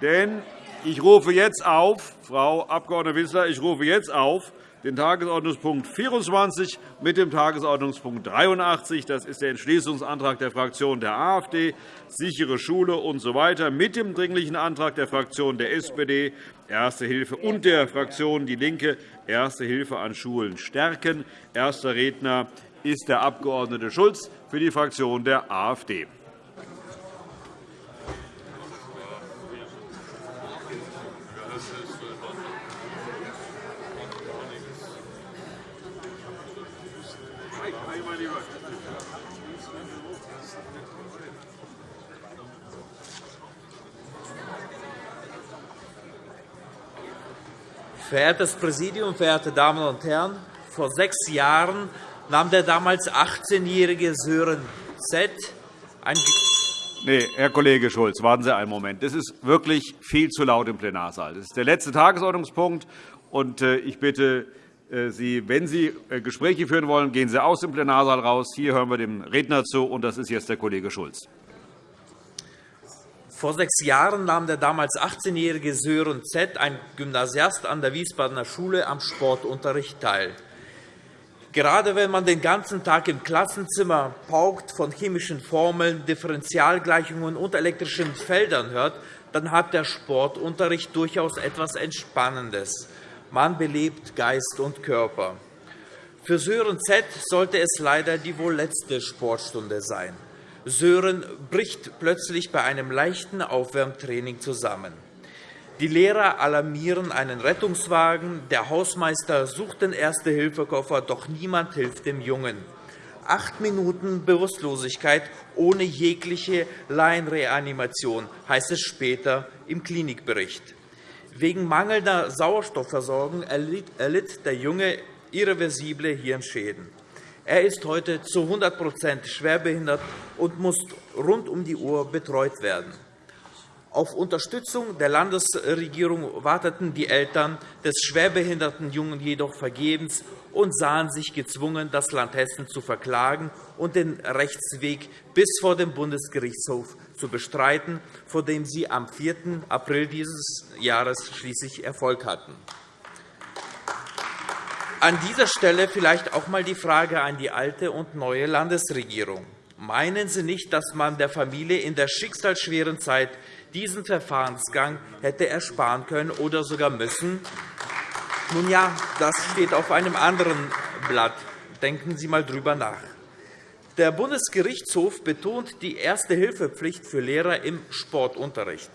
Denn ich rufe jetzt auf, Frau Abg. Wissler, ich rufe jetzt auf den Tagesordnungspunkt 24 mit dem Tagesordnungspunkt 83. Das ist der Entschließungsantrag der Fraktion der AfD, sichere Schule usw. So mit dem Dringlichen Antrag der Fraktion der SPD, Erste Hilfe, und der Fraktion DIE LINKE, Erste Hilfe an Schulen stärken. Erster Redner ist der Abg. Schulz für die Fraktion der AfD. Verehrtes Präsidium, verehrte Damen und Herren! Vor sechs Jahren nahm der damals 18-jährige Sören Z. ein Nee, Herr Kollege Schulz, warten Sie einen Moment. Das ist wirklich viel zu laut im Plenarsaal. Das ist der letzte Tagesordnungspunkt. Und äh, ich bitte äh, Sie, wenn Sie äh, Gespräche führen wollen, gehen Sie aus dem Plenarsaal raus. Hier hören wir dem Redner zu, und das ist jetzt der Kollege Schulz. Vor sechs Jahren nahm der damals 18-jährige Sören Z., ein Gymnasiast an der Wiesbadener Schule, am Sportunterricht teil. Gerade wenn man den ganzen Tag im Klassenzimmer paukt von chemischen Formeln, Differentialgleichungen und elektrischen Feldern hört, dann hat der Sportunterricht durchaus etwas Entspannendes. Man belebt Geist und Körper. Für Sören Z. sollte es leider die wohl letzte Sportstunde sein. Sören bricht plötzlich bei einem leichten Aufwärmtraining zusammen. Die Lehrer alarmieren einen Rettungswagen, der Hausmeister sucht den Erste-Hilfe-Koffer, doch niemand hilft dem Jungen. Acht Minuten Bewusstlosigkeit ohne jegliche Laienreanimation, heißt es später im Klinikbericht. Wegen mangelnder Sauerstoffversorgung erlitt der Junge irreversible Hirnschäden. Er ist heute zu 100% schwerbehindert und muss rund um die Uhr betreut werden. Auf Unterstützung der Landesregierung warteten die Eltern des schwerbehinderten Jungen jedoch vergebens und sahen sich gezwungen, das Land Hessen zu verklagen und den Rechtsweg bis vor dem Bundesgerichtshof zu bestreiten, vor dem sie am 4. April dieses Jahres schließlich Erfolg hatten. An dieser Stelle vielleicht auch einmal die Frage an die alte und neue Landesregierung. Meinen Sie nicht, dass man der Familie in der schicksalsschweren Zeit diesen Verfahrensgang hätte ersparen können oder sogar müssen? Nun ja, das steht auf einem anderen Blatt. Denken Sie einmal darüber nach. Der Bundesgerichtshof betont die Erste-Hilfe-Pflicht für Lehrer im Sportunterricht.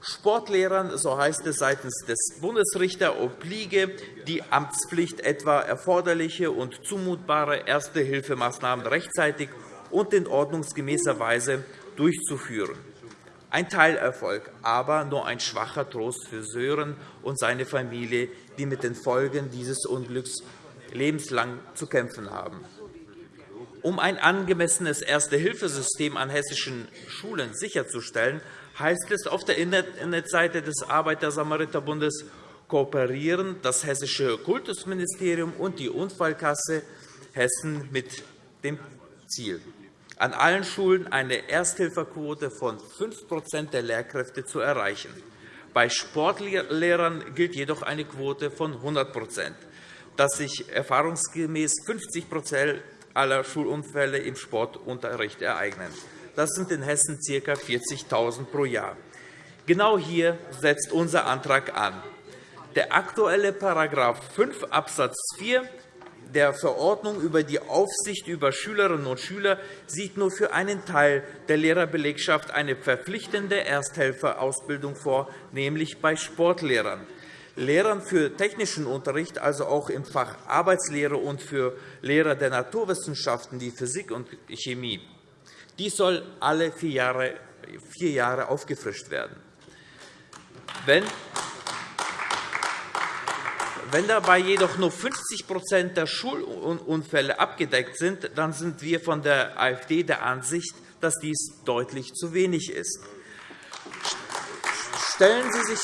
Sportlehrern, so heißt es seitens des Bundesrichters, obliege die Amtspflicht, etwa erforderliche und zumutbare Erste-Hilfemaßnahmen rechtzeitig und in ordnungsgemäßer Weise durchzuführen. Ein Teilerfolg, aber nur ein schwacher Trost für Sören und seine Familie, die mit den Folgen dieses Unglücks lebenslang zu kämpfen haben. Um ein angemessenes Erste-Hilfesystem an hessischen Schulen sicherzustellen, heißt es auf der Internetseite des Arbeiter-Samariter-Bundes, kooperieren das Hessische Kultusministerium und die Unfallkasse Hessen mit dem Ziel, an allen Schulen eine Ersthilferquote von 5% der Lehrkräfte zu erreichen. Bei Sportlehrern gilt jedoch eine Quote von 100 dass sich erfahrungsgemäß 50% aller Schulunfälle im Sportunterricht ereignen. Das sind in Hessen ca. 40.000 pro Jahr. Genau hier setzt unser Antrag an. Der aktuelle § 5 Abs. 4 der Verordnung über die Aufsicht über Schülerinnen und Schüler sieht nur für einen Teil der Lehrerbelegschaft eine verpflichtende Ersthelferausbildung vor, nämlich bei Sportlehrern. Lehrern für technischen Unterricht, also auch im Fach Arbeitslehre und für Lehrer der Naturwissenschaften wie Physik und Chemie. Dies soll alle vier Jahre, vier Jahre aufgefrischt werden. Wenn wenn dabei jedoch nur 50% der Schulunfälle abgedeckt sind, dann sind wir von der AfD der Ansicht, dass dies deutlich zu wenig ist. Stellen Sie sich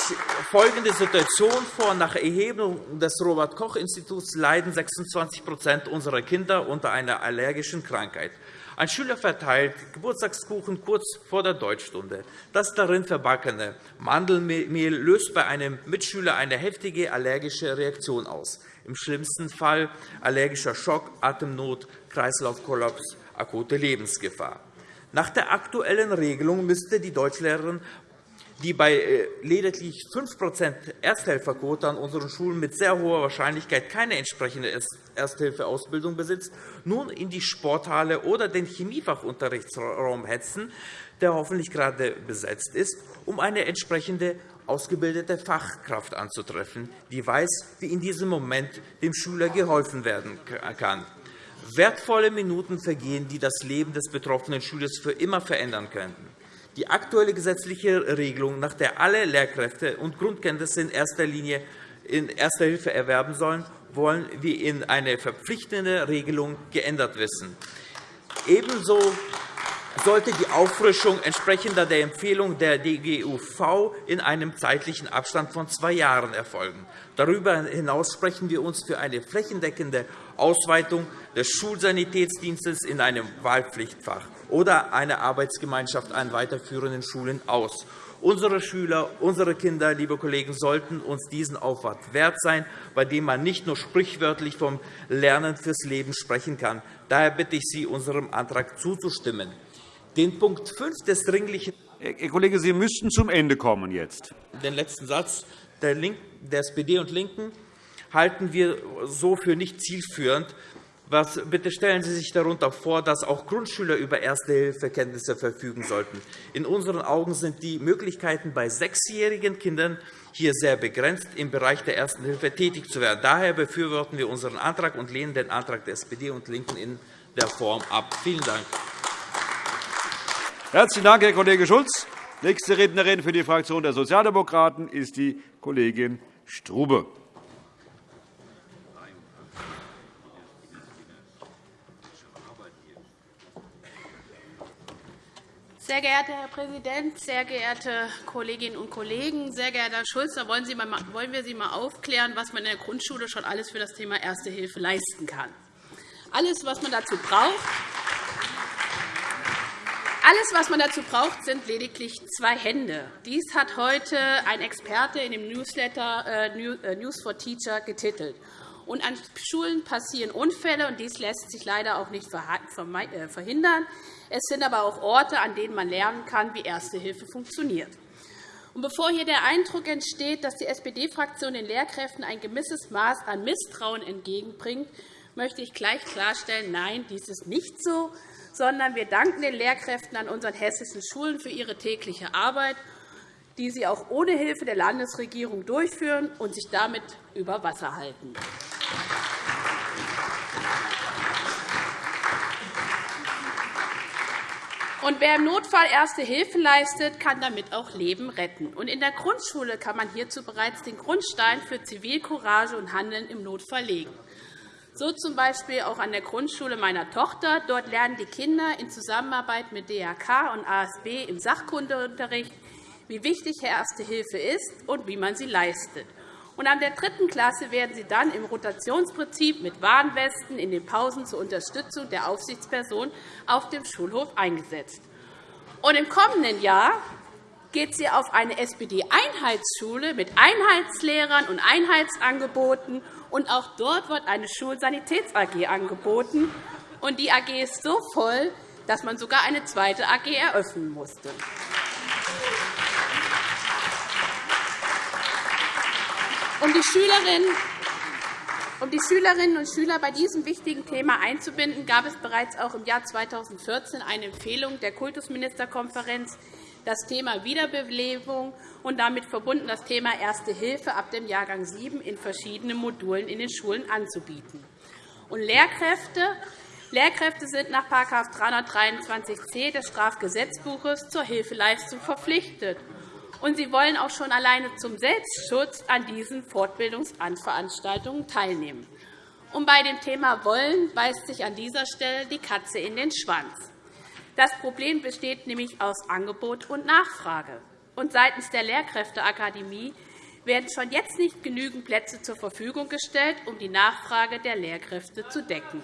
folgende Situation vor. Nach Erhebung des Robert-Koch-Instituts leiden 26% unserer Kinder unter einer allergischen Krankheit. Ein Schüler verteilt Geburtstagskuchen kurz vor der Deutschstunde. Das darin verbackene Mandelmehl löst bei einem Mitschüler eine heftige allergische Reaktion aus. Im schlimmsten Fall allergischer Schock, Atemnot, Kreislaufkollaps, akute Lebensgefahr. Nach der aktuellen Regelung müsste die Deutschlehrerin die bei äh, lediglich 5 Ersthelferquote an unseren Schulen mit sehr hoher Wahrscheinlichkeit keine entsprechende Ersthilfeausbildung besitzt, nun in die Sporthalle oder den Chemiefachunterrichtsraum hetzen, der hoffentlich gerade besetzt ist, um eine entsprechende ausgebildete Fachkraft anzutreffen, die weiß, wie in diesem Moment dem Schüler geholfen werden kann. Wertvolle Minuten vergehen, die das Leben des betroffenen Schülers für immer verändern könnten. Die aktuelle gesetzliche Regelung, nach der alle Lehrkräfte und Grundkenntnisse in erster Linie in Erster Hilfe erwerben sollen, wollen wir in eine verpflichtende Regelung geändert wissen. Ebenso sollte die Auffrischung entsprechender der Empfehlung der DGUV in einem zeitlichen Abstand von zwei Jahren erfolgen. Darüber hinaus sprechen wir uns für eine flächendeckende Ausweitung des Schulsanitätsdienstes in einem Wahlpflichtfach oder eine Arbeitsgemeinschaft an weiterführenden Schulen aus. Unsere Schüler, unsere Kinder, liebe Kollegen, sollten uns diesen Aufwand wert sein, bei dem man nicht nur sprichwörtlich vom Lernen fürs Leben sprechen kann. Daher bitte ich Sie, unserem Antrag zuzustimmen. Den Punkt 5 des dringlichen Herr Kollege, Sie müssten zum Ende kommen jetzt. Den letzten Satz der, der SPD und LINKEN halten wir so für nicht zielführend, was, bitte stellen Sie sich darunter vor, dass auch Grundschüler über Erste-Hilfe-Kenntnisse verfügen sollten. In unseren Augen sind die Möglichkeiten bei sechsjährigen Kindern hier sehr begrenzt, im Bereich der Ersten Hilfe tätig zu werden. Daher befürworten wir unseren Antrag und lehnen den Antrag der SPD und LINKEN in der Form ab. Vielen Dank. Herzlichen Dank, Herr Kollege Schulz. Nächste Rednerin für die Fraktion der Sozialdemokraten ist die Kollegin Strube. Sehr geehrter Herr Präsident, sehr geehrte Kolleginnen und Kollegen! Sehr geehrter Herr Schulz, da wollen, wir Sie einmal aufklären, was man in der Grundschule schon alles für das Thema Erste Hilfe leisten kann. Alles, was man dazu braucht, alles, was man dazu braucht, sind lediglich zwei Hände. Dies hat heute ein Experte in dem Newsletter äh, äh, News for Teacher getitelt. Und an Schulen passieren Unfälle, und dies lässt sich leider auch nicht äh, verhindern. Es sind aber auch Orte, an denen man lernen kann, wie Erste Hilfe funktioniert. Bevor hier der Eindruck entsteht, dass die SPD-Fraktion den Lehrkräften ein gewisses Maß an Misstrauen entgegenbringt, möchte ich gleich klarstellen, nein, dies ist nicht so, sondern wir danken den Lehrkräften an unseren hessischen Schulen für ihre tägliche Arbeit, die sie auch ohne Hilfe der Landesregierung durchführen und sich damit über Wasser halten. Und wer im Notfall Erste Hilfe leistet, kann damit auch Leben retten. Und in der Grundschule kann man hierzu bereits den Grundstein für Zivilcourage und Handeln im Notfall legen. So z. B. auch an der Grundschule meiner Tochter. Dort lernen die Kinder in Zusammenarbeit mit DRK und ASB im Sachkundeunterricht, wie wichtig Erste Hilfe ist und wie man sie leistet. Und an der dritten Klasse werden sie dann im Rotationsprinzip mit Warnwesten in den Pausen zur Unterstützung der Aufsichtsperson auf dem Schulhof eingesetzt. Und Im kommenden Jahr geht sie auf eine SPD-Einheitsschule mit Einheitslehrern und Einheitsangeboten. Und auch dort wird eine Schulsanitäts-AG angeboten. Und die AG ist so voll, dass man sogar eine zweite AG eröffnen musste. Um die Schülerinnen um die Schülerinnen und Schüler bei diesem wichtigen Thema einzubinden, gab es bereits auch im Jahr 2014 eine Empfehlung der Kultusministerkonferenz, das Thema Wiederbelebung und damit verbunden das Thema Erste Hilfe ab dem Jahrgang 7 in verschiedenen Modulen in den Schulen anzubieten. Und Lehrkräfte Lehrkräfte sind nach § 323c des Strafgesetzbuches zur Hilfeleistung verpflichtet und sie wollen auch schon alleine zum Selbstschutz an diesen Fortbildungsveranstaltungen teilnehmen. Und bei dem Thema Wollen beißt sich an dieser Stelle die Katze in den Schwanz. Das Problem besteht nämlich aus Angebot und Nachfrage. Und seitens der Lehrkräfteakademie werden schon jetzt nicht genügend Plätze zur Verfügung gestellt, um die Nachfrage der Lehrkräfte zu decken.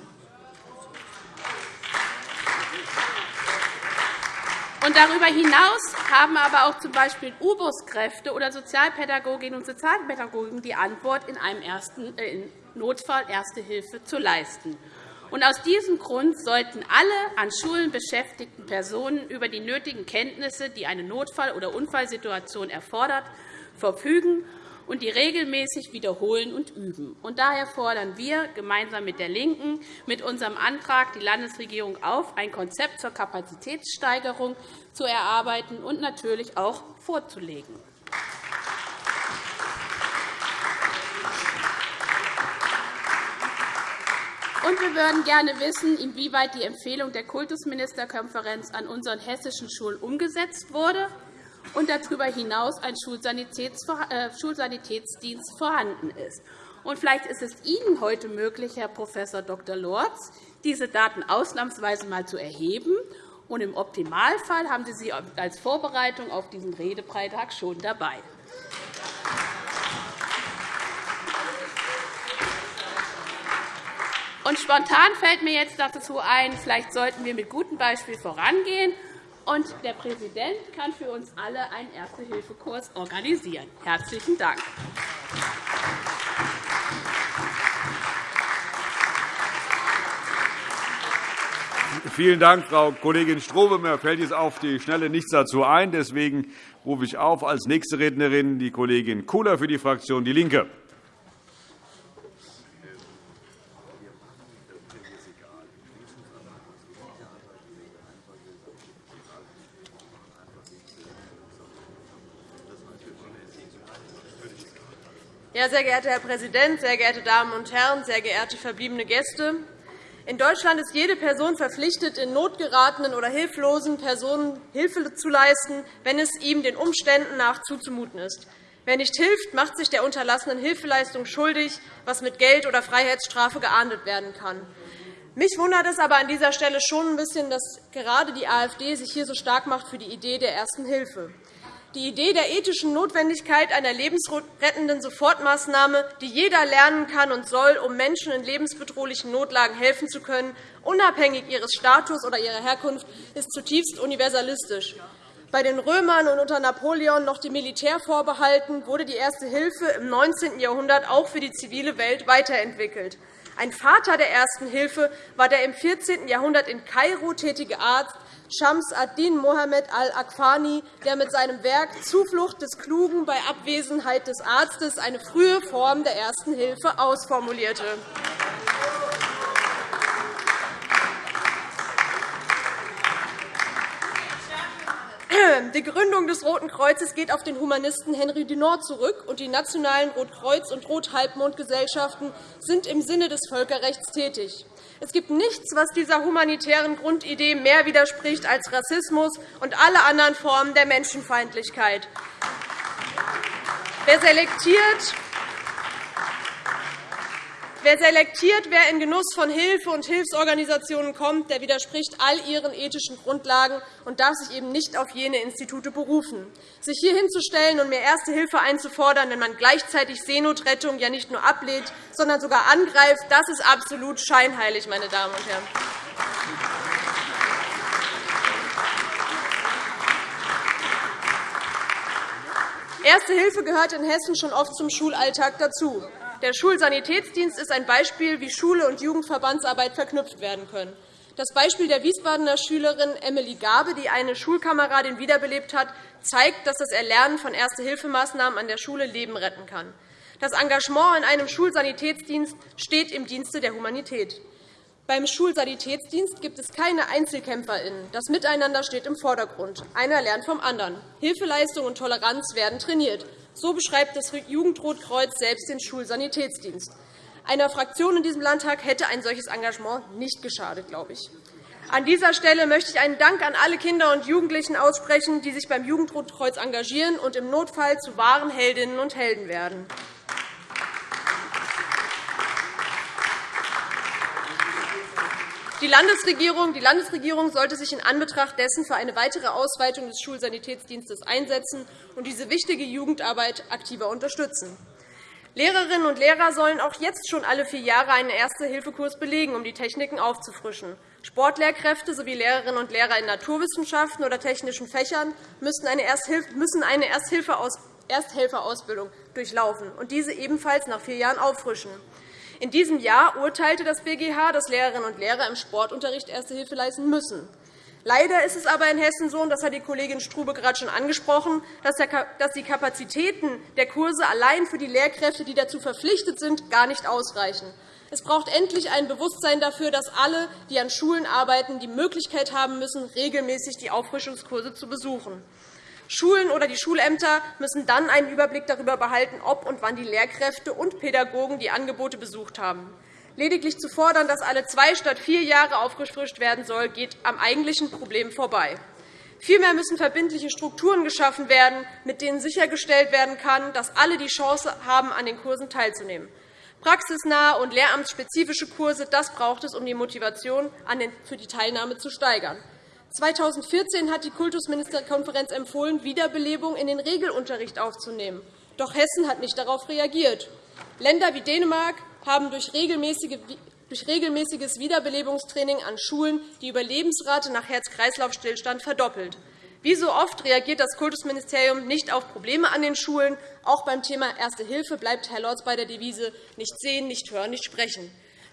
Und darüber hinaus haben aber auch z. B. U-Bus-Kräfte oder Sozialpädagoginnen und Sozialpädagogen die Antwort, in einem ersten, äh, Notfall Erste Hilfe zu leisten. Und aus diesem Grund sollten alle an Schulen beschäftigten Personen über die nötigen Kenntnisse, die eine Notfall- oder Unfallsituation erfordert, verfügen und die regelmäßig wiederholen und üben. Und daher fordern wir gemeinsam mit der LINKEN mit unserem Antrag die Landesregierung auf, ein Konzept zur Kapazitätssteigerung zu erarbeiten und natürlich auch vorzulegen. Und wir würden gerne wissen, inwieweit die Empfehlung der Kultusministerkonferenz an unseren hessischen Schulen umgesetzt wurde und darüber hinaus ein äh, Schulsanitätsdienst vorhanden ist. Und vielleicht ist es Ihnen heute möglich, Herr Prof. Dr. Lorz, diese Daten ausnahmsweise einmal zu erheben. Und Im Optimalfall haben Sie sie als Vorbereitung auf diesen Redebeitrag schon dabei. Und spontan fällt mir jetzt dazu ein, vielleicht sollten wir mit gutem Beispiel vorangehen. Und der Präsident kann für uns alle einen Erste-Hilfe-Kurs organisieren. Herzlichen Dank. Vielen Dank, Frau Kollegin Strobe. Mir fällt jetzt auf die Schnelle nichts dazu ein. Deswegen rufe ich auf als nächste Rednerin die Kollegin Kula für die Fraktion DIE LINKE. Ja, sehr geehrter Herr Präsident, sehr geehrte Damen und Herren, sehr geehrte verbliebene Gäste! In Deutschland ist jede Person verpflichtet, in notgeratenen oder hilflosen Personen Hilfe zu leisten, wenn es ihm den Umständen nach zuzumuten ist. Wer nicht hilft, macht sich der unterlassenen Hilfeleistung schuldig, was mit Geld oder Freiheitsstrafe geahndet werden kann. Mich wundert es aber an dieser Stelle schon ein bisschen, dass gerade die AfD sich hier so stark macht für die Idee der Ersten Hilfe. Die Idee der ethischen Notwendigkeit einer lebensrettenden Sofortmaßnahme, die jeder lernen kann und soll, um Menschen in lebensbedrohlichen Notlagen helfen zu können, unabhängig ihres Status oder ihrer Herkunft, ist zutiefst universalistisch. Bei den Römern und unter Napoleon noch dem Militär vorbehalten, wurde die Erste Hilfe im 19. Jahrhundert auch für die zivile Welt weiterentwickelt. Ein Vater der Ersten Hilfe war der im 14. Jahrhundert in Kairo tätige Arzt Shams ad-Din Mohammed al-Aqfani, der mit seinem Werk Zuflucht des Klugen bei Abwesenheit des Arztes eine frühe Form der Ersten Hilfe ausformulierte. Die Gründung des Roten Kreuzes geht auf den Humanisten Henri Dunant zurück, und die nationalen Rotkreuz- und Rothalbmondgesellschaften sind im Sinne des Völkerrechts tätig. Es gibt nichts, was dieser humanitären Grundidee mehr widerspricht als Rassismus und alle anderen Formen der Menschenfeindlichkeit. Wer selektiert, Wer selektiert, wer in Genuss von Hilfe und Hilfsorganisationen kommt, der widerspricht all ihren ethischen Grundlagen und darf sich eben nicht auf jene Institute berufen. Sich hier hinzustellen und mehr Erste Hilfe einzufordern, wenn man gleichzeitig Seenotrettung ja nicht nur ablehnt, sondern sogar angreift, das ist absolut scheinheilig, meine Damen und Herren. Erste Hilfe gehört in Hessen schon oft zum Schulalltag dazu. Der Schulsanitätsdienst ist ein Beispiel, wie Schule und Jugendverbandsarbeit verknüpft werden können. Das Beispiel der Wiesbadener Schülerin Emily Gabe, die eine Schulkameradin wiederbelebt hat, zeigt, dass das Erlernen von Erste-Hilfemaßnahmen an der Schule Leben retten kann. Das Engagement in einem Schulsanitätsdienst steht im Dienste der Humanität. Beim Schulsanitätsdienst gibt es keine EinzelkämpferInnen. Das Miteinander steht im Vordergrund. Einer lernt vom anderen. Hilfeleistung und Toleranz werden trainiert. So beschreibt das Jugendrotkreuz selbst den Schulsanitätsdienst. Einer Fraktion in diesem Landtag hätte ein solches Engagement nicht geschadet, glaube ich. An dieser Stelle möchte ich einen Dank an alle Kinder und Jugendlichen aussprechen, die sich beim Jugendrotkreuz engagieren und im Notfall zu wahren Heldinnen und Helden werden. Die Landesregierung, die Landesregierung sollte sich in Anbetracht dessen für eine weitere Ausweitung des Schulsanitätsdienstes einsetzen und diese wichtige Jugendarbeit aktiver unterstützen. Lehrerinnen und Lehrer sollen auch jetzt schon alle vier Jahre einen Erste-Hilfe-Kurs belegen, um die Techniken aufzufrischen. Sportlehrkräfte sowie Lehrerinnen und Lehrer in Naturwissenschaften oder technischen Fächern müssen eine Ersthelferausbildung durchlaufen und diese ebenfalls nach vier Jahren auffrischen. In diesem Jahr urteilte das BGH, dass Lehrerinnen und Lehrer im Sportunterricht Erste Hilfe leisten müssen. Leider ist es aber in Hessen so, und das hat die Kollegin Strube gerade schon angesprochen, dass die Kapazitäten der Kurse allein für die Lehrkräfte, die dazu verpflichtet sind, gar nicht ausreichen. Es braucht endlich ein Bewusstsein dafür, dass alle, die an Schulen arbeiten, die Möglichkeit haben müssen, regelmäßig die Auffrischungskurse zu besuchen. Schulen oder die Schulämter müssen dann einen Überblick darüber behalten, ob und wann die Lehrkräfte und Pädagogen die Angebote besucht haben. Lediglich zu fordern, dass alle zwei statt vier Jahre aufgefrischt werden soll, geht am eigentlichen Problem vorbei. Vielmehr müssen verbindliche Strukturen geschaffen werden, mit denen sichergestellt werden kann, dass alle die Chance haben, an den Kursen teilzunehmen. Praxisnahe und lehramtsspezifische Kurse das braucht es, um die Motivation für die Teilnahme zu steigern. 2014 hat die Kultusministerkonferenz empfohlen, Wiederbelebung in den Regelunterricht aufzunehmen. Doch Hessen hat nicht darauf reagiert. Länder wie Dänemark, haben durch regelmäßiges Wiederbelebungstraining an Schulen die Überlebensrate nach Herz-Kreislauf-Stillstand verdoppelt. Wie so oft reagiert das Kultusministerium nicht auf Probleme an den Schulen. Auch beim Thema Erste Hilfe bleibt Herr Lorz bei der Devise nicht sehen, nicht hören, nicht sprechen.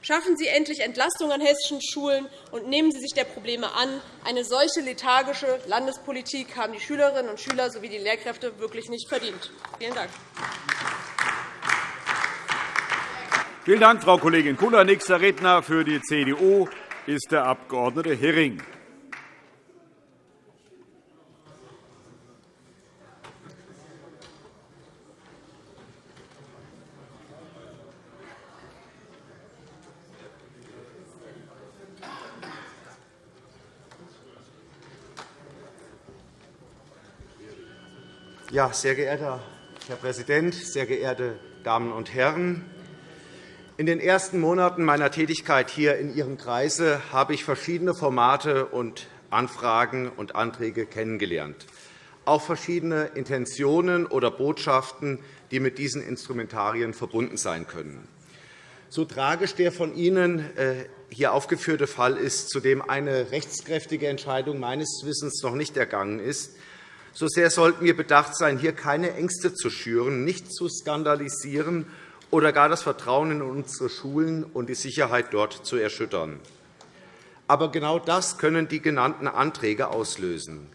Schaffen Sie endlich Entlastung an hessischen Schulen und nehmen Sie sich der Probleme an. Eine solche lethargische Landespolitik haben die Schülerinnen und Schüler sowie die Lehrkräfte wirklich nicht verdient. Vielen Dank. Vielen Dank, Frau Kollegin Kula. Nächster Redner für die CDU ist der Abg. Hering. Ja, sehr geehrter Herr Präsident, sehr geehrte Damen und Herren! In den ersten Monaten meiner Tätigkeit hier in Ihrem Kreise habe ich verschiedene Formate und Anfragen und Anträge kennengelernt, auch verschiedene Intentionen oder Botschaften, die mit diesen Instrumentarien verbunden sein können. So tragisch der von Ihnen äh, hier aufgeführte Fall ist, zu dem eine rechtskräftige Entscheidung meines Wissens noch nicht ergangen ist, so sehr sollten wir bedacht sein, hier keine Ängste zu schüren, nicht zu skandalisieren oder gar das Vertrauen in unsere Schulen und die Sicherheit dort zu erschüttern. Aber genau das können die genannten Anträge auslösen.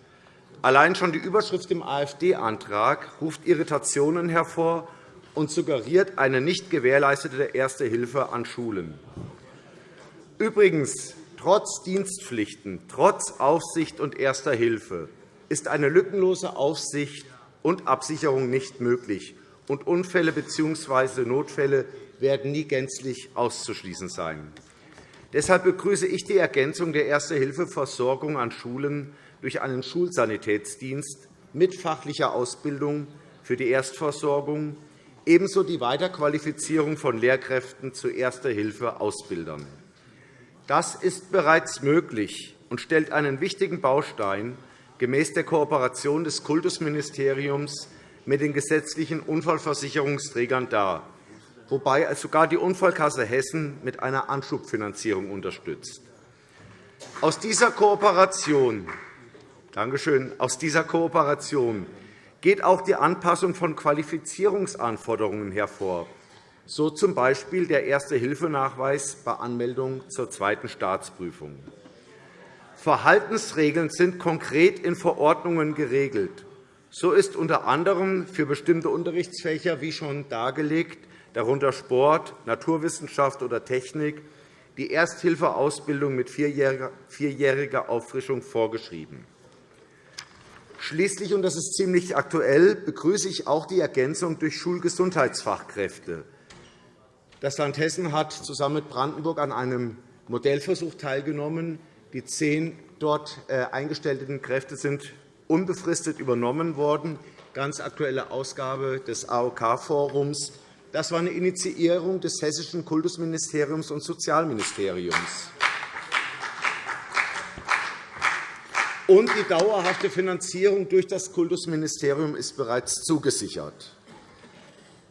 Allein schon die Überschrift im AfD-Antrag ruft Irritationen hervor und suggeriert eine nicht gewährleistete Erste Hilfe an Schulen. Übrigens, trotz Dienstpflichten, trotz Aufsicht und Erster Hilfe ist eine lückenlose Aufsicht und Absicherung nicht möglich und Unfälle bzw. Notfälle werden nie gänzlich auszuschließen sein. Deshalb begrüße ich die Ergänzung der Erste-Hilfe-Versorgung an Schulen durch einen Schulsanitätsdienst mit fachlicher Ausbildung für die Erstversorgung, ebenso die Weiterqualifizierung von Lehrkräften zu Erste-Hilfe-Ausbildern. Das ist bereits möglich und stellt einen wichtigen Baustein gemäß der Kooperation des Kultusministeriums mit den gesetzlichen Unfallversicherungsträgern dar, wobei sogar die Unfallkasse Hessen mit einer Anschubfinanzierung unterstützt. Aus dieser Kooperation Dankeschön. Aus dieser Kooperation geht auch die Anpassung von Qualifizierungsanforderungen hervor, so z. B. der Erste-Hilfe-Nachweis bei Anmeldung zur zweiten Staatsprüfung. Verhaltensregeln sind konkret in Verordnungen geregelt. So ist unter anderem für bestimmte Unterrichtsfächer, wie schon dargelegt, darunter Sport, Naturwissenschaft oder Technik, die Ersthilfeausbildung mit vierjähriger Auffrischung vorgeschrieben. Schließlich, und das ist ziemlich aktuell, begrüße ich auch die Ergänzung durch Schulgesundheitsfachkräfte. Das Land Hessen hat zusammen mit Brandenburg an einem Modellversuch teilgenommen. Die zehn dort äh, eingestellten Kräfte sind unbefristet übernommen worden, ganz aktuelle Ausgabe des AOK-Forums. Das war eine Initiierung des Hessischen Kultusministeriums und Sozialministeriums. Und die dauerhafte Finanzierung durch das Kultusministerium ist bereits zugesichert.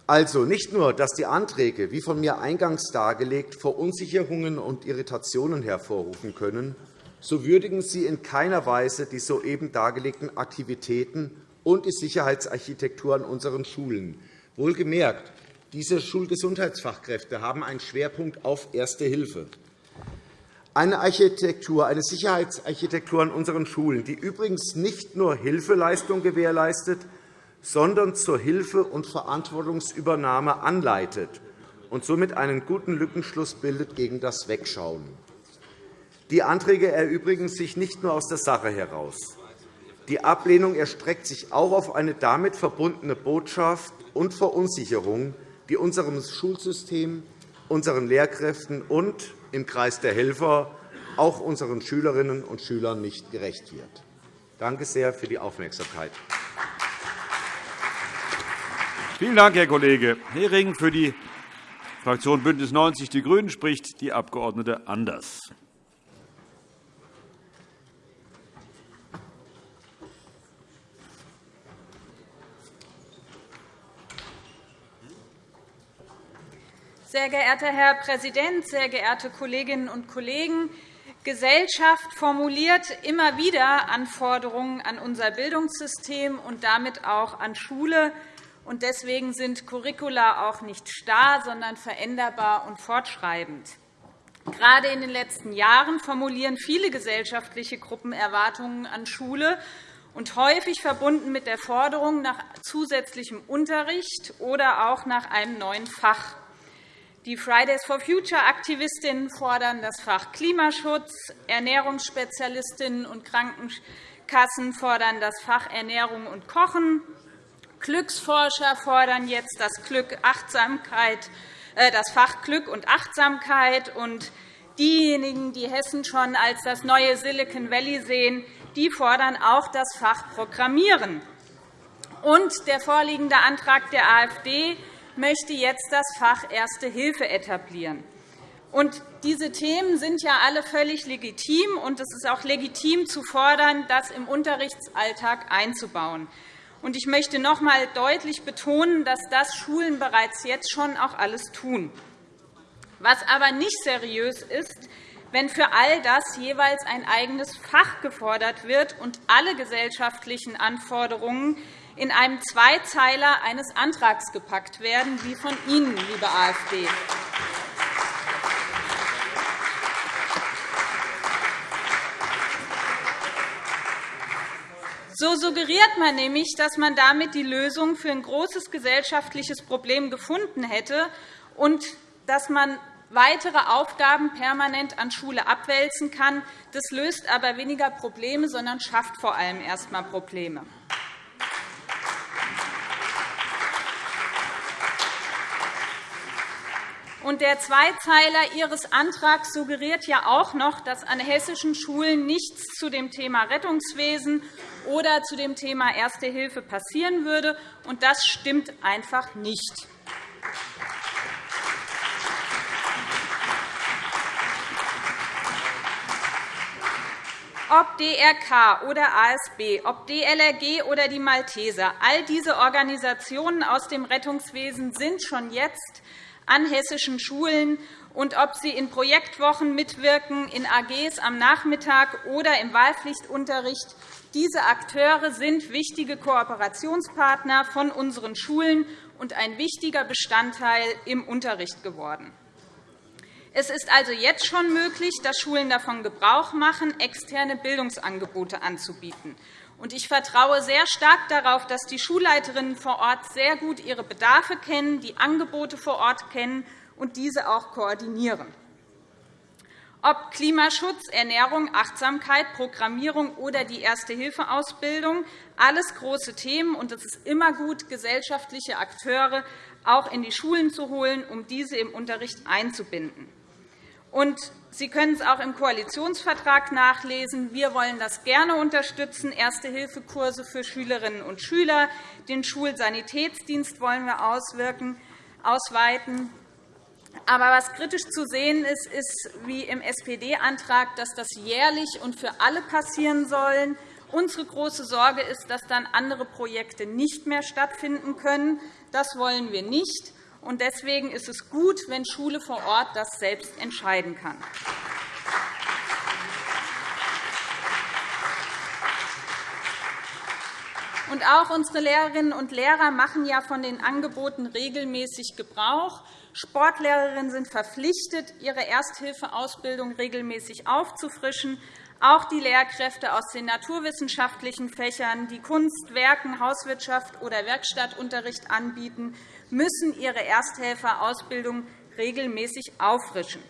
Also nicht nur, dass die Anträge, wie von mir eingangs dargelegt, Verunsicherungen und Irritationen hervorrufen können, so würdigen sie in keiner Weise die soeben dargelegten Aktivitäten und die Sicherheitsarchitektur an unseren Schulen. Wohlgemerkt, diese Schulgesundheitsfachkräfte haben einen Schwerpunkt auf Erste Hilfe. Eine Architektur, eine Sicherheitsarchitektur an unseren Schulen, die übrigens nicht nur Hilfeleistung gewährleistet, sondern zur Hilfe und Verantwortungsübernahme anleitet und somit einen guten Lückenschluss bildet gegen das Wegschauen. Die Anträge erübrigen sich nicht nur aus der Sache heraus. Die Ablehnung erstreckt sich auch auf eine damit verbundene Botschaft und Verunsicherung, die unserem Schulsystem, unseren Lehrkräften und im Kreis der Helfer auch unseren Schülerinnen und Schülern nicht gerecht wird. Danke sehr für die Aufmerksamkeit. Vielen Dank, Herr Kollege Hering. Für die Fraktion BÜNDNIS 90 die GRÜNEN spricht die Abg. Anders. Sehr geehrter Herr Präsident, sehr geehrte Kolleginnen und Kollegen! Gesellschaft formuliert immer wieder Anforderungen an unser Bildungssystem und damit auch an Schule und deswegen sind Curricula auch nicht starr, sondern veränderbar und fortschreibend. Gerade in den letzten Jahren formulieren viele gesellschaftliche Gruppen Erwartungen an Schule, und häufig verbunden mit der Forderung nach zusätzlichem Unterricht oder auch nach einem neuen Fach. Die Fridays for Future Aktivistinnen fordern das Fach Klimaschutz, Ernährungsspezialistinnen und Krankenkassen fordern das Fach Ernährung und Kochen, Glücksforscher fordern jetzt das, Glück, Achtsamkeit, äh, das Fach Glück und Achtsamkeit. Und diejenigen, die Hessen schon als das neue Silicon Valley sehen, die fordern auch das Fach Programmieren. Und der vorliegende Antrag der AfD möchte jetzt das Fach Erste Hilfe etablieren. Und diese Themen sind ja alle völlig legitim, und es ist auch legitim zu fordern, das im Unterrichtsalltag einzubauen. Ich möchte noch einmal deutlich betonen, dass das Schulen bereits jetzt schon auch alles tun. Was aber nicht seriös ist, wenn für all das jeweils ein eigenes Fach gefordert wird und alle gesellschaftlichen Anforderungen in einem Zweizeiler eines Antrags gepackt werden, wie von Ihnen, liebe AfD. So suggeriert man nämlich, dass man damit die Lösung für ein großes gesellschaftliches Problem gefunden hätte und dass man weitere Aufgaben permanent an Schule abwälzen kann. Das löst aber weniger Probleme, sondern schafft vor allem erst einmal Probleme. Und der Zweizeiler Ihres Antrags suggeriert ja auch noch, dass an hessischen Schulen nichts zu dem Thema Rettungswesen oder zu dem Thema Erste Hilfe passieren würde. Und das stimmt einfach nicht. Ob DRK oder ASB, ob DLRG oder die Malteser, all diese Organisationen aus dem Rettungswesen sind schon jetzt an hessischen Schulen und ob sie in Projektwochen mitwirken, in AGs am Nachmittag oder im Wahlpflichtunterricht. Diese Akteure sind wichtige Kooperationspartner von unseren Schulen und ein wichtiger Bestandteil im Unterricht geworden. Es ist also jetzt schon möglich, dass Schulen davon Gebrauch machen, externe Bildungsangebote anzubieten. Ich vertraue sehr stark darauf, dass die Schulleiterinnen vor Ort sehr gut ihre Bedarfe kennen, die Angebote vor Ort kennen und diese auch koordinieren. Ob Klimaschutz, Ernährung, Achtsamkeit, Programmierung oder die Erste-Hilfe-Ausbildung, alles große Themen. und Es ist immer gut, gesellschaftliche Akteure auch in die Schulen zu holen, um diese im Unterricht einzubinden. Und Sie können es auch im Koalitionsvertrag nachlesen. Wir wollen das gerne unterstützen, Erste-Hilfe-Kurse für Schülerinnen und Schüler. Den Schulsanitätsdienst wollen wir ausweiten. Aber was kritisch zu sehen ist, ist wie im SPD-Antrag, dass das jährlich und für alle passieren soll. Unsere große Sorge ist, dass dann andere Projekte nicht mehr stattfinden können. Das wollen wir nicht. Deswegen ist es gut, wenn Schule vor Ort das selbst entscheiden kann. Und auch unsere Lehrerinnen und Lehrer machen ja von den Angeboten regelmäßig Gebrauch. Sportlehrerinnen sind verpflichtet, ihre Ersthilfeausbildung regelmäßig aufzufrischen. Auch die Lehrkräfte aus den naturwissenschaftlichen Fächern, die Kunst, Werken, Hauswirtschaft oder Werkstattunterricht anbieten, müssen ihre Ersthelferausbildung regelmäßig auffrischen.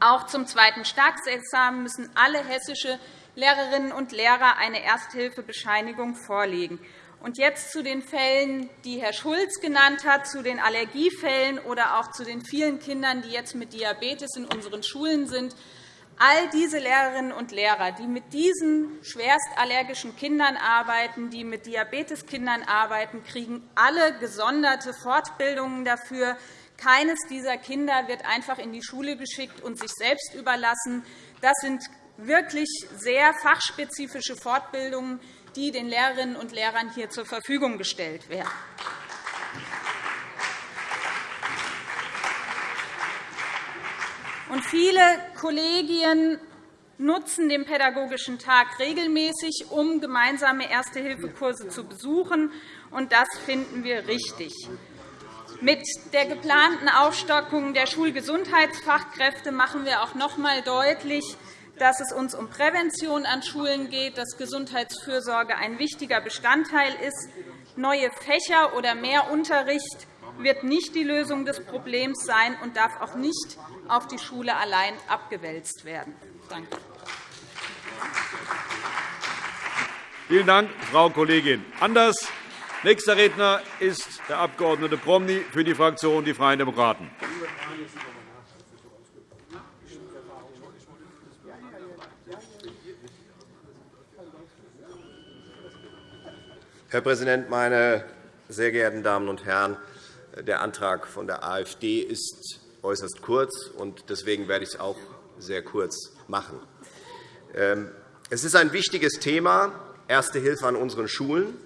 Auch zum zweiten Staatsexamen müssen alle hessische Lehrerinnen und Lehrer eine Ersthilfebescheinigung vorlegen. Und jetzt zu den Fällen, die Herr Schulz genannt hat, zu den Allergiefällen oder auch zu den vielen Kindern, die jetzt mit Diabetes in unseren Schulen sind. All diese Lehrerinnen und Lehrer, die mit diesen schwerst allergischen Kindern arbeiten, die mit Diabeteskindern arbeiten, kriegen alle gesonderte Fortbildungen dafür. Keines dieser Kinder wird einfach in die Schule geschickt und sich selbst überlassen. Das sind wirklich sehr fachspezifische Fortbildungen, die den Lehrerinnen und Lehrern hier zur Verfügung gestellt werden. Und viele Kollegien nutzen den Pädagogischen Tag regelmäßig, um gemeinsame Erste-Hilfe-Kurse zu besuchen. Und das finden wir richtig. Mit der geplanten Aufstockung der Schulgesundheitsfachkräfte machen wir auch noch einmal deutlich, dass es uns um Prävention an Schulen geht, dass Gesundheitsfürsorge ein wichtiger Bestandteil ist. Neue Fächer oder mehr Unterricht wird nicht die Lösung des Problems sein und darf auch nicht auf die Schule allein abgewälzt werden. Danke. Vielen Dank, Frau Kollegin Anders. Nächster Redner ist der Abg. Promny für die Fraktion Die Freien Demokraten. Herr Präsident, meine sehr geehrten Damen und Herren! Der Antrag von der AfD ist äußerst kurz, und deswegen werde ich es auch sehr kurz machen. Ähm, es ist ein wichtiges Thema, Erste Hilfe an unseren Schulen.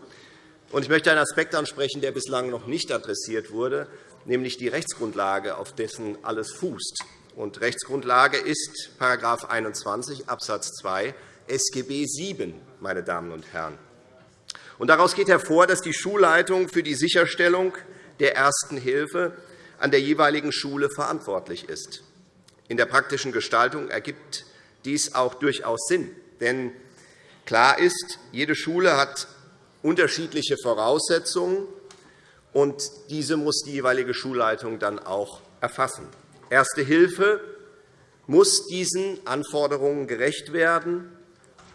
Ich möchte einen Aspekt ansprechen, der bislang noch nicht adressiert wurde, nämlich die Rechtsgrundlage, auf dessen alles fußt. Und Rechtsgrundlage ist § 21 Abs. 2 SGB VII. Meine Damen und Herren. Daraus geht hervor, dass die Schulleitung für die Sicherstellung der Ersten Hilfe an der jeweiligen Schule verantwortlich ist. In der praktischen Gestaltung ergibt dies auch durchaus Sinn. Denn klar ist, jede Schule hat unterschiedliche Voraussetzungen, und diese muss die jeweilige Schulleitung dann auch erfassen. Erste Hilfe muss diesen Anforderungen gerecht werden,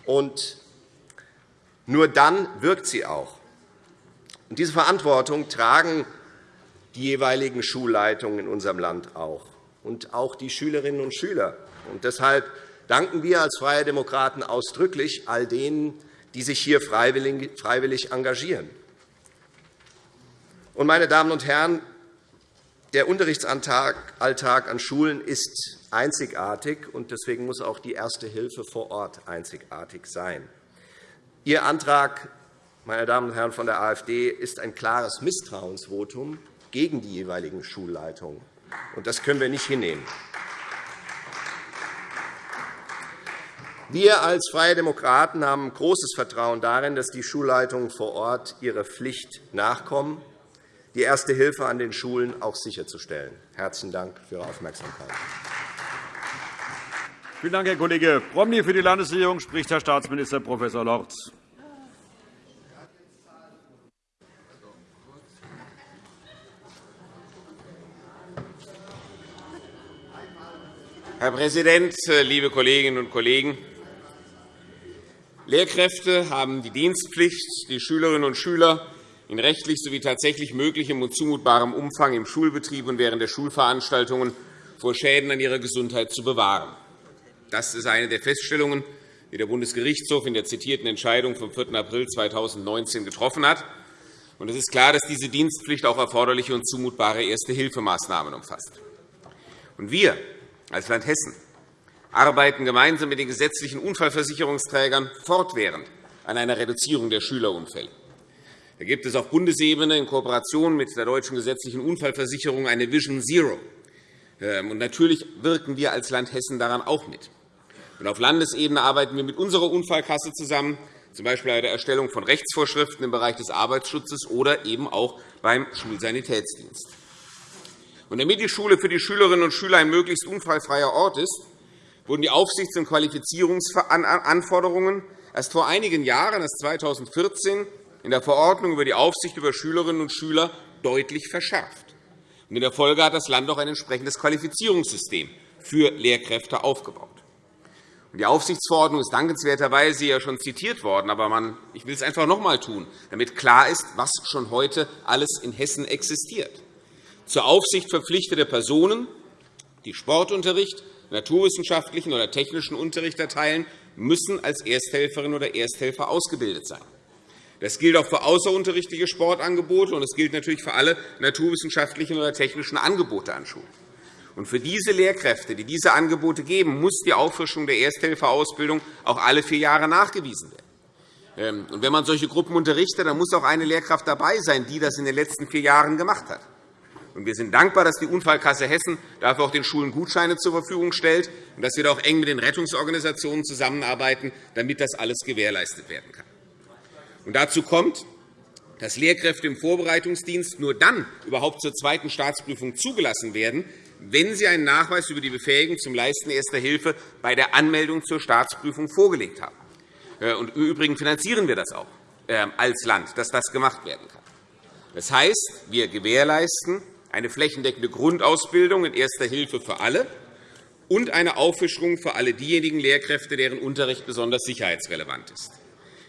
und nur dann wirkt sie auch. Diese Verantwortung tragen die jeweiligen Schulleitungen in unserem Land auch und auch die Schülerinnen und Schüler. Und deshalb danken wir als Freie Demokraten ausdrücklich all denen, die sich hier freiwillig engagieren. Und, meine Damen und Herren, der Unterrichtsalltag an Schulen ist einzigartig, und deswegen muss auch die Erste Hilfe vor Ort einzigartig sein. Ihr Antrag, meine Damen und Herren von der AfD, ist ein klares Misstrauensvotum gegen die jeweiligen Schulleitungen. Das können wir nicht hinnehmen. Wir als Freie Demokraten haben großes Vertrauen darin, dass die Schulleitungen vor Ort ihrer Pflicht nachkommen, die Erste Hilfe an den Schulen auch sicherzustellen. Herzlichen Dank für Ihre Aufmerksamkeit. Vielen Dank, Herr Kollege Promny. Für die Landesregierung spricht Herr Staatsminister Prof. Lorz. Herr Präsident, liebe Kolleginnen und Kollegen! Lehrkräfte haben die Dienstpflicht, die Schülerinnen und Schüler in rechtlich sowie tatsächlich möglichem und zumutbarem Umfang im Schulbetrieb und während der Schulveranstaltungen vor Schäden an ihrer Gesundheit zu bewahren. Das ist eine der Feststellungen, die der Bundesgerichtshof in der zitierten Entscheidung vom 4. April 2019 getroffen hat. Es ist klar, dass diese Dienstpflicht auch erforderliche und zumutbare Erste-Hilfemaßnahmen umfasst. Wir als Land Hessen arbeiten gemeinsam mit den gesetzlichen Unfallversicherungsträgern fortwährend an einer Reduzierung der Schülerunfälle. Da gibt es auf Bundesebene in Kooperation mit der Deutschen Gesetzlichen Unfallversicherung eine Vision Zero. Ähm, und natürlich wirken wir als Land Hessen daran auch mit. Und auf Landesebene arbeiten wir mit unserer Unfallkasse zusammen, z. B. bei der Erstellung von Rechtsvorschriften im Bereich des Arbeitsschutzes oder eben auch beim Schulsanitätsdienst. Und damit die Schule für die Schülerinnen und Schüler ein möglichst unfallfreier Ort ist, wurden die Aufsichts- und Qualifizierungsanforderungen erst vor einigen Jahren, erst 2014, in der Verordnung über die Aufsicht über Schülerinnen und Schüler deutlich verschärft. In der Folge hat das Land auch ein entsprechendes Qualifizierungssystem für Lehrkräfte aufgebaut. Die Aufsichtsverordnung ist dankenswerterweise ja schon zitiert worden, aber ich will es einfach noch einmal tun, damit klar ist, was schon heute alles in Hessen existiert. Zur Aufsicht verpflichtete Personen, die Sportunterricht, naturwissenschaftlichen oder technischen Unterricht erteilen, müssen als Ersthelferin oder Ersthelfer ausgebildet sein. Das gilt auch für außerunterrichtliche Sportangebote, und es gilt natürlich für alle naturwissenschaftlichen oder technischen Angebote an Schulen. Und für diese Lehrkräfte, die diese Angebote geben, muss die Auffrischung der Ersthelferausbildung auch alle vier Jahre nachgewiesen werden. Ähm, und wenn man solche Gruppen unterrichtet, dann muss auch eine Lehrkraft dabei sein, die das in den letzten vier Jahren gemacht hat. Wir sind dankbar, dass die Unfallkasse Hessen dafür auch den Schulen Gutscheine zur Verfügung stellt und dass wir da auch eng mit den Rettungsorganisationen zusammenarbeiten, damit das alles gewährleistet werden kann. Und dazu kommt, dass Lehrkräfte im Vorbereitungsdienst nur dann überhaupt zur zweiten Staatsprüfung zugelassen werden, wenn sie einen Nachweis über die Befähigung zum Leisten erster Hilfe bei der Anmeldung zur Staatsprüfung vorgelegt haben. Äh, und Im Übrigen finanzieren wir das auch äh, als Land, dass das gemacht werden kann. Das heißt, wir gewährleisten eine flächendeckende Grundausbildung in Erster Hilfe für alle und eine Auffrischung für alle diejenigen Lehrkräfte, deren Unterricht besonders sicherheitsrelevant ist.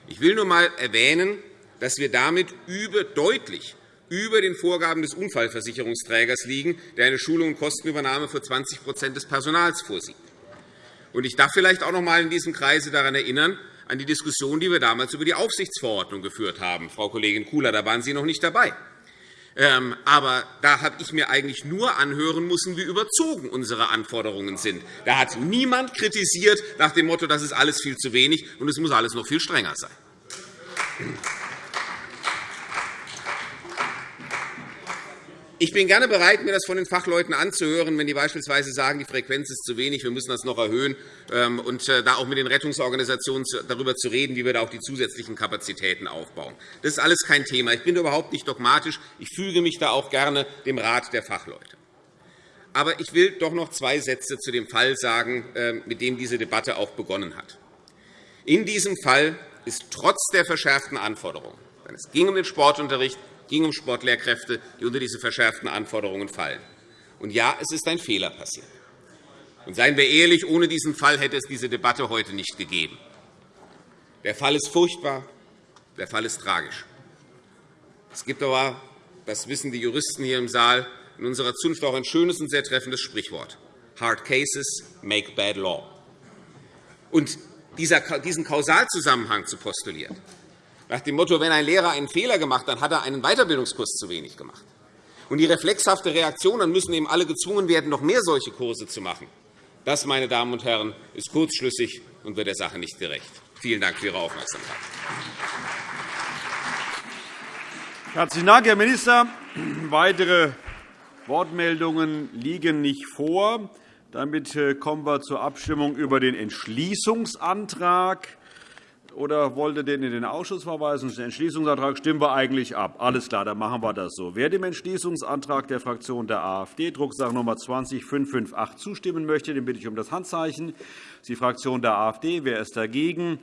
Ich will nur einmal erwähnen, dass wir damit über, deutlich über den Vorgaben des Unfallversicherungsträgers liegen, der eine Schulung und Kostenübernahme für 20% des Personals vorsieht. Ich darf vielleicht auch noch einmal in diesem Kreise daran erinnern, an die Diskussion, die wir damals über die Aufsichtsverordnung geführt haben. Frau Kollegin Kula, da waren Sie noch nicht dabei. Ähm, aber da habe ich mir eigentlich nur anhören müssen, wie überzogen unsere Anforderungen sind. Da hat niemand kritisiert nach dem Motto, das ist alles viel zu wenig und es muss alles noch viel strenger sein. Ich bin gerne bereit, mir das von den Fachleuten anzuhören, wenn die beispielsweise sagen, die Frequenz ist zu wenig, wir müssen das noch erhöhen, ähm, und äh, da auch mit den Rettungsorganisationen darüber zu reden, wie wir da auch die zusätzlichen Kapazitäten aufbauen. Das ist alles kein Thema. Ich bin überhaupt nicht dogmatisch. Ich füge mich da auch gerne dem Rat der Fachleute. Aber ich will doch noch zwei Sätze zu dem Fall sagen, ähm, mit dem diese Debatte auch begonnen hat. In diesem Fall ist trotz der verschärften Anforderungen, denn es ging um den Sportunterricht, ging um Sportlehrkräfte, die unter diese verschärften Anforderungen fallen. Und ja, es ist ein Fehler passiert. Und seien wir ehrlich, ohne diesen Fall hätte es diese Debatte heute nicht gegeben. Der Fall ist furchtbar, der Fall ist tragisch. Es gibt aber, das wissen die Juristen hier im Saal, in unserer Zunft auch ein schönes und sehr treffendes Sprichwort. Hard cases make bad law. Und diesen Kausalzusammenhang zu postulieren, nach dem Motto, wenn ein Lehrer einen Fehler gemacht hat, dann hat er einen Weiterbildungskurs zu wenig gemacht. Und die reflexhafte Reaktion, dann müssen eben alle gezwungen werden, noch mehr solche Kurse zu machen. Das, meine Damen und Herren, ist kurzschlüssig und wird der Sache nicht gerecht. Vielen Dank für Ihre Aufmerksamkeit. Herzlichen Dank, Herr Minister. Weitere Wortmeldungen liegen nicht vor. Damit äh, kommen wir zur Abstimmung über den Entschließungsantrag oder wollt ihr den in den Ausschuss verweisen? Den Entschließungsantrag stimmen wir eigentlich ab. Alles klar, dann machen wir das so. Wer dem Entschließungsantrag der Fraktion der AfD, Drucksache Nummer 20558, zustimmen möchte, den bitte ich um das Handzeichen. Das ist die Fraktion der AfD. Wer ist dagegen?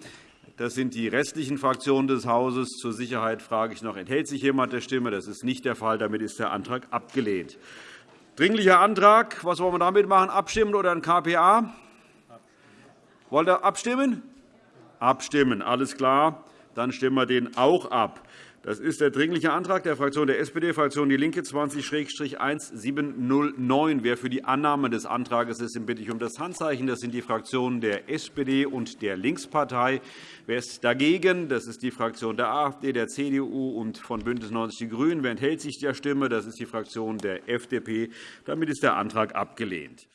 Das sind die restlichen Fraktionen des Hauses. Zur Sicherheit frage ich noch, enthält sich jemand der Stimme? Das ist nicht der Fall. Damit ist der Antrag abgelehnt. Dringlicher Antrag. Was wollen wir damit machen? Abstimmen oder ein KPA? Wollt ihr abstimmen? Abstimmen. Alles klar, dann stimmen wir den auch ab. Das ist der Dringliche Antrag der Fraktion der SPD, Fraktion DIE LINKE 20-1709. Wer für die Annahme des Antrags ist, den bitte ich um das Handzeichen. Das sind die Fraktionen der SPD und der Linkspartei. Wer ist dagegen? Das ist die Fraktion der AfD, der CDU und von BÜNDNIS 90 die GRÜNEN. Wer enthält sich der Stimme? Das ist die Fraktion der FDP. Damit ist der Antrag abgelehnt.